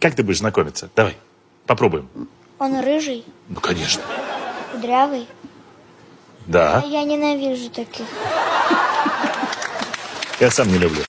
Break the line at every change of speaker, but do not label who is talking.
Как ты будешь знакомиться? Давай, попробуем.
Он рыжий,
Ну, конечно.
кудрявый.
Да,
Я ненавижу таких.
я сам не люблю.